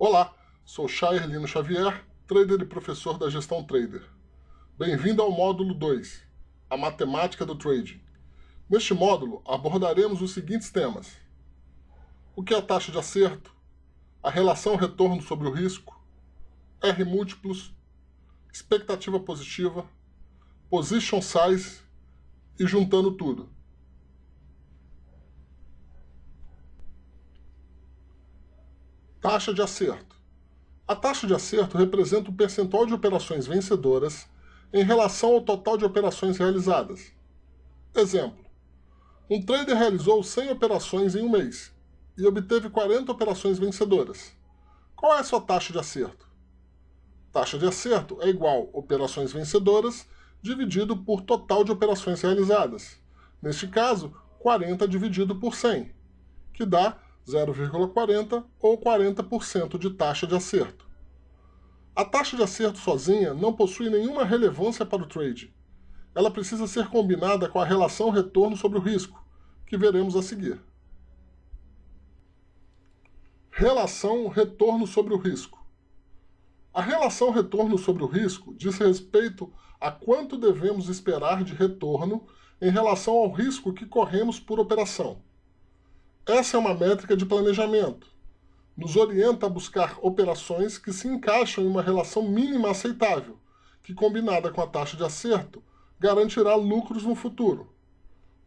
Olá, sou Chairlino Xavier, trader e professor da Gestão Trader. Bem-vindo ao módulo 2, a matemática do trading. Neste módulo, abordaremos os seguintes temas. O que é a taxa de acerto? A relação retorno sobre o risco? R múltiplos? Expectativa positiva? Position size? E juntando tudo. Taxa de acerto. A taxa de acerto representa o percentual de operações vencedoras em relação ao total de operações realizadas. Exemplo. Um trader realizou 100 operações em um mês e obteve 40 operações vencedoras. Qual é a sua taxa de acerto? Taxa de acerto é igual operações vencedoras dividido por total de operações realizadas. Neste caso, 40 dividido por 100, que dá 0,40 ou 40% de taxa de acerto. A taxa de acerto sozinha não possui nenhuma relevância para o trade. Ela precisa ser combinada com a relação retorno sobre o risco, que veremos a seguir. Relação retorno sobre o risco. A relação retorno sobre o risco diz respeito a quanto devemos esperar de retorno em relação ao risco que corremos por operação. Essa é uma métrica de planejamento. Nos orienta a buscar operações que se encaixam em uma relação mínima aceitável, que combinada com a taxa de acerto, garantirá lucros no futuro.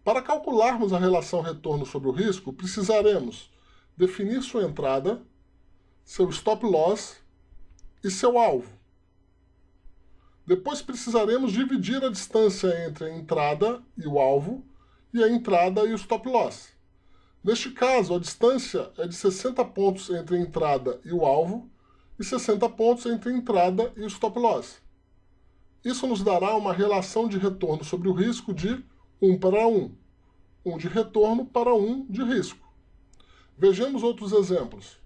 Para calcularmos a relação retorno sobre o risco, precisaremos definir sua entrada, seu stop loss e seu alvo. Depois precisaremos dividir a distância entre a entrada e o alvo e a entrada e o stop loss. Neste caso, a distância é de 60 pontos entre a entrada e o alvo e 60 pontos entre a entrada e o stop loss. Isso nos dará uma relação de retorno sobre o risco de 1 para 1, 1 de retorno para 1 de risco. Vejamos outros exemplos.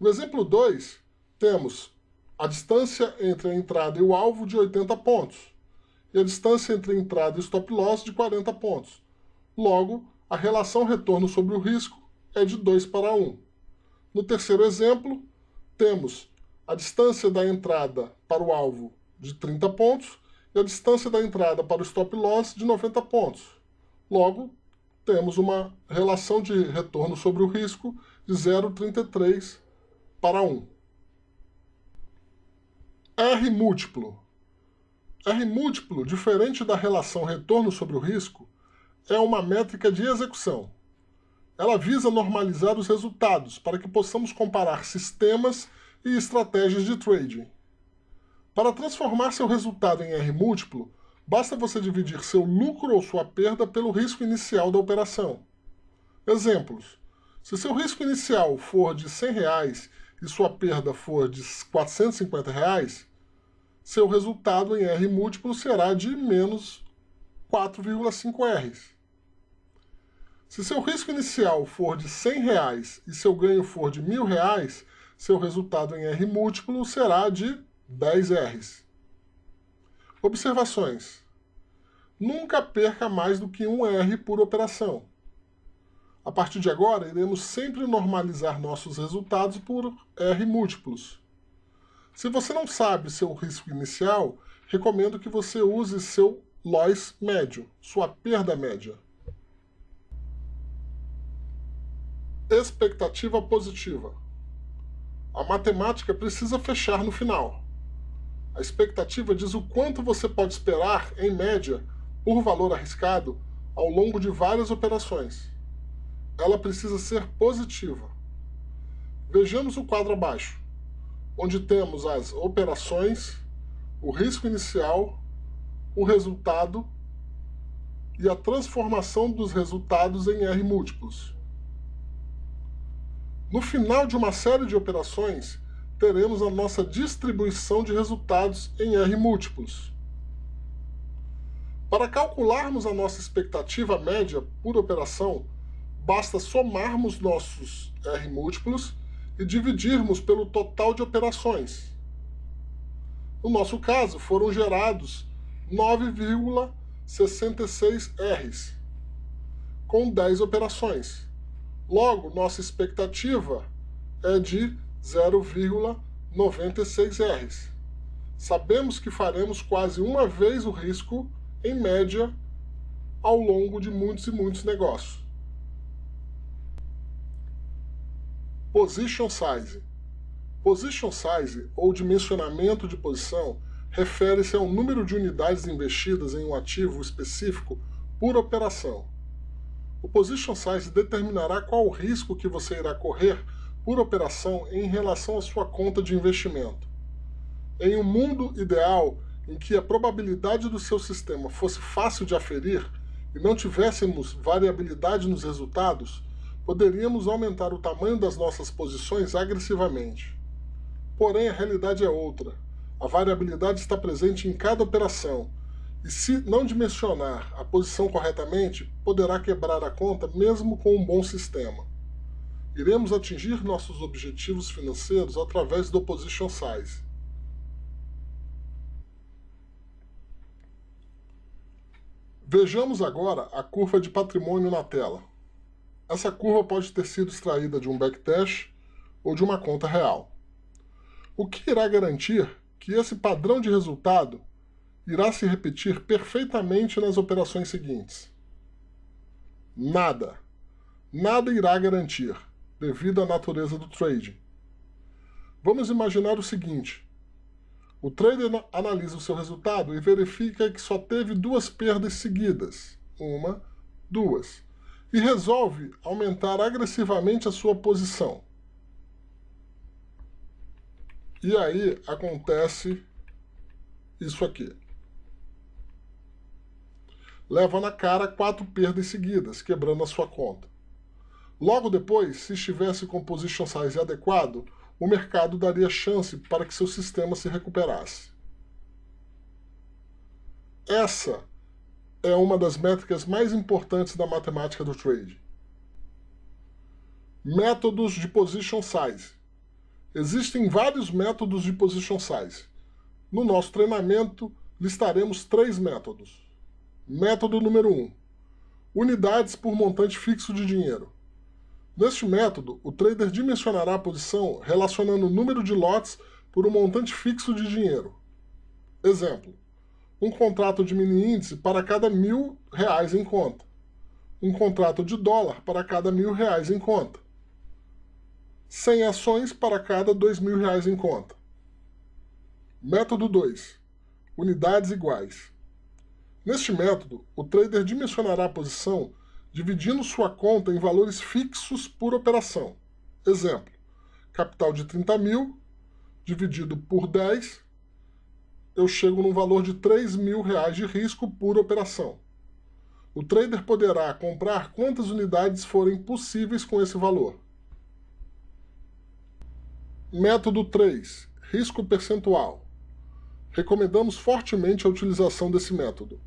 No exemplo 2, temos a distância entre a entrada e o alvo de 80 pontos, e a distância entre a entrada e o stop loss de 40 pontos. Logo, a relação retorno sobre o risco é de 2 para 1. No terceiro exemplo, temos a distância da entrada para o alvo de 30 pontos e a distância da entrada para o stop loss de 90 pontos. Logo, temos uma relação de retorno sobre o risco de 0,33 para 1. R múltiplo. R múltiplo, diferente da relação retorno sobre o risco, é uma métrica de execução. Ela visa normalizar os resultados para que possamos comparar sistemas e estratégias de trading. Para transformar seu resultado em R múltiplo, basta você dividir seu lucro ou sua perda pelo risco inicial da operação. Exemplos. Se seu risco inicial for de 100 reais e sua perda for de 450 reais, seu resultado em R múltiplo será de menos 4,5 Rs. Se seu risco inicial for de 100 reais e seu ganho for de mil reais, seu resultado em R múltiplo será de 10 Rs. Observações. Nunca perca mais do que um R por operação. A partir de agora, iremos sempre normalizar nossos resultados por R múltiplos. Se você não sabe seu risco inicial, recomendo que você use seu loss médio, sua perda média. Expectativa positiva. A matemática precisa fechar no final. A expectativa diz o quanto você pode esperar, em média, por valor arriscado, ao longo de várias operações. Ela precisa ser positiva. Vejamos o quadro abaixo, onde temos as operações, o risco inicial, o resultado e a transformação dos resultados em R múltiplos. No final de uma série de operações, teremos a nossa distribuição de resultados em R múltiplos. Para calcularmos a nossa expectativa média por operação, basta somarmos nossos R múltiplos e dividirmos pelo total de operações. No nosso caso, foram gerados 9,66 Rs, com 10 operações. Logo, nossa expectativa é de 0,96 R. Sabemos que faremos quase uma vez o risco, em média, ao longo de muitos e muitos negócios. Position Size Position Size, ou dimensionamento de posição, refere-se ao número de unidades investidas em um ativo específico por operação. O Position Size determinará qual o risco que você irá correr por operação em relação à sua conta de investimento. Em um mundo ideal em que a probabilidade do seu sistema fosse fácil de aferir e não tivéssemos variabilidade nos resultados, poderíamos aumentar o tamanho das nossas posições agressivamente. Porém, a realidade é outra. A variabilidade está presente em cada operação, e se não dimensionar a posição corretamente, poderá quebrar a conta mesmo com um bom sistema. Iremos atingir nossos objetivos financeiros através do Position Size. Vejamos agora a curva de patrimônio na tela. Essa curva pode ter sido extraída de um backtest ou de uma conta real. O que irá garantir que esse padrão de resultado irá se repetir perfeitamente nas operações seguintes? Nada. Nada irá garantir, devido à natureza do trade. Vamos imaginar o seguinte. O trader analisa o seu resultado e verifica que só teve duas perdas seguidas. Uma, duas. E resolve aumentar agressivamente a sua posição. E aí acontece isso aqui. Leva na cara quatro perdas seguidas, quebrando a sua conta. Logo depois, se estivesse com position size adequado, o mercado daria chance para que seu sistema se recuperasse. Essa é uma das métricas mais importantes da matemática do trade. Métodos de position size. Existem vários métodos de position size. No nosso treinamento, listaremos três métodos. Método número 1. Um, unidades por montante fixo de dinheiro. Neste método, o trader dimensionará a posição relacionando o número de lotes por um montante fixo de dinheiro. Exemplo, um contrato de mini índice para cada mil reais em conta. Um contrato de dólar para cada mil reais em conta 100 ações para cada R$ mil reais em conta. Método 2. Unidades iguais. Neste método, o trader dimensionará a posição dividindo sua conta em valores fixos por operação. Exemplo, capital de 30 mil dividido por 10, eu chego num valor de 3 mil reais de risco por operação. O trader poderá comprar quantas unidades forem possíveis com esse valor. Método 3. Risco percentual. Recomendamos fortemente a utilização desse método.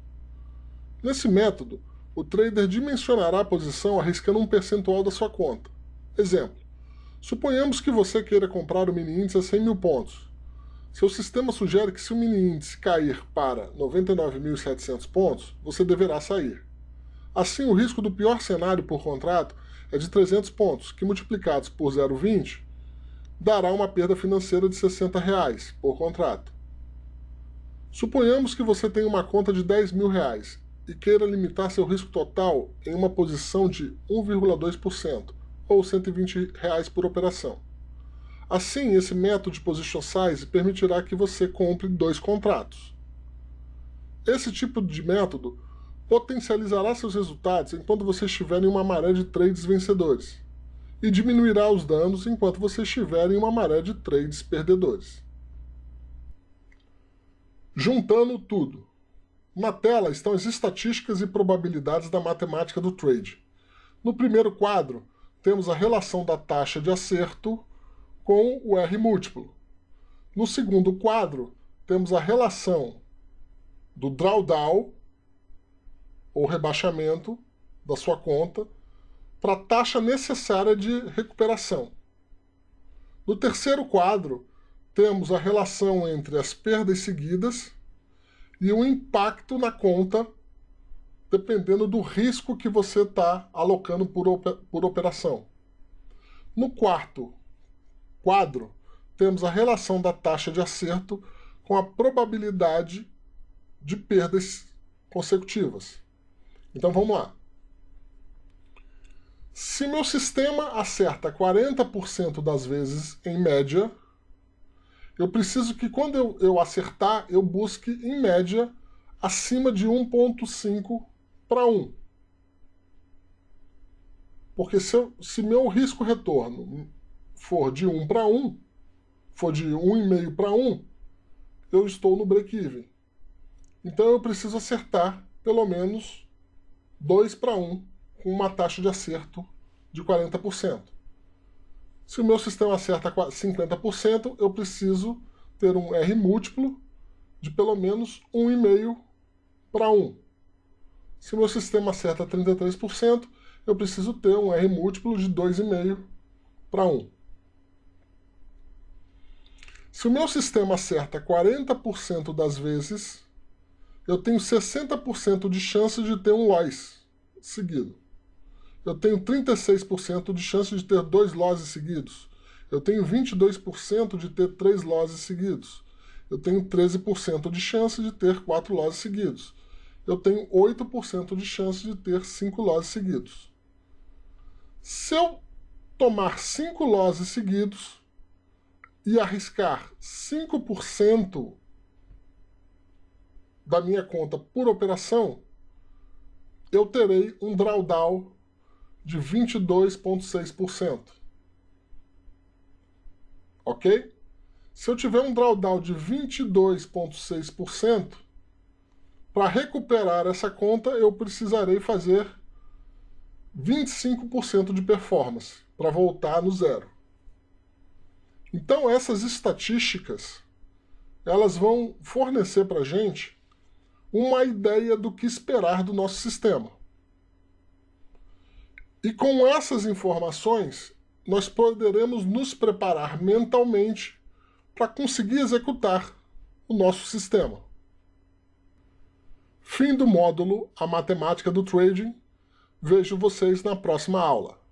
Nesse método, o trader dimensionará a posição arriscando um percentual da sua conta. Exemplo, suponhamos que você queira comprar o mini índice a 100 mil pontos. Seu sistema sugere que se o mini índice cair para 99.700 pontos, você deverá sair. Assim, o risco do pior cenário por contrato é de 300 pontos, que multiplicados por 0,20 dará uma perda financeira de 60 reais por contrato. Suponhamos que você tenha uma conta de 10 mil reais e queira limitar seu risco total em uma posição de 1,2%, ou 120 reais por operação. Assim, esse método de position size permitirá que você compre dois contratos. Esse tipo de método potencializará seus resultados enquanto você estiver em uma maré de trades vencedores e diminuirá os danos enquanto você estiver em uma maré de trades perdedores. Juntando tudo. Na tela estão as estatísticas e probabilidades da matemática do trade. No primeiro quadro, temos a relação da taxa de acerto com o R múltiplo. No segundo quadro, temos a relação do drawdown, ou rebaixamento, da sua conta, para a taxa necessária de recuperação. No terceiro quadro, temos a relação entre as perdas seguidas e o impacto na conta, dependendo do risco que você está alocando por, por operação. No quarto quadro, temos a relação da taxa de acerto com a probabilidade de perdas consecutivas. Então vamos lá. Se meu sistema acerta 40% das vezes em média, eu preciso que quando eu, eu acertar, eu busque em média acima de 1.5 para 1. Porque se, eu, se meu risco-retorno for de 1 para 1, for de 1,5 para 1, eu estou no break-even. Então eu preciso acertar pelo menos 2 para 1 com uma taxa de acerto de 40%. Se o meu sistema acerta 50%, eu preciso ter um R múltiplo de pelo menos 1,5 para 1. Se o meu sistema acerta 33%, eu preciso ter um R múltiplo de 2,5 para 1. Se o meu sistema acerta 40% das vezes, eu tenho 60% de chance de ter um loss seguido. Eu tenho 36% de chance de ter dois losses seguidos. Eu tenho 22% de ter três losses seguidos. Eu tenho 13% de chance de ter quatro losses seguidos. Eu tenho 8% de chance de ter cinco losses seguidos. Se eu tomar cinco losses seguidos e arriscar 5% da minha conta por operação, eu terei um drawdown de 22,6%. Ok? Se eu tiver um drawdown de 22,6%, para recuperar essa conta eu precisarei fazer 25% de performance para voltar no zero. Então essas estatísticas elas vão fornecer para a gente uma ideia do que esperar do nosso sistema. E com essas informações, nós poderemos nos preparar mentalmente para conseguir executar o nosso sistema. Fim do módulo A Matemática do Trading. Vejo vocês na próxima aula.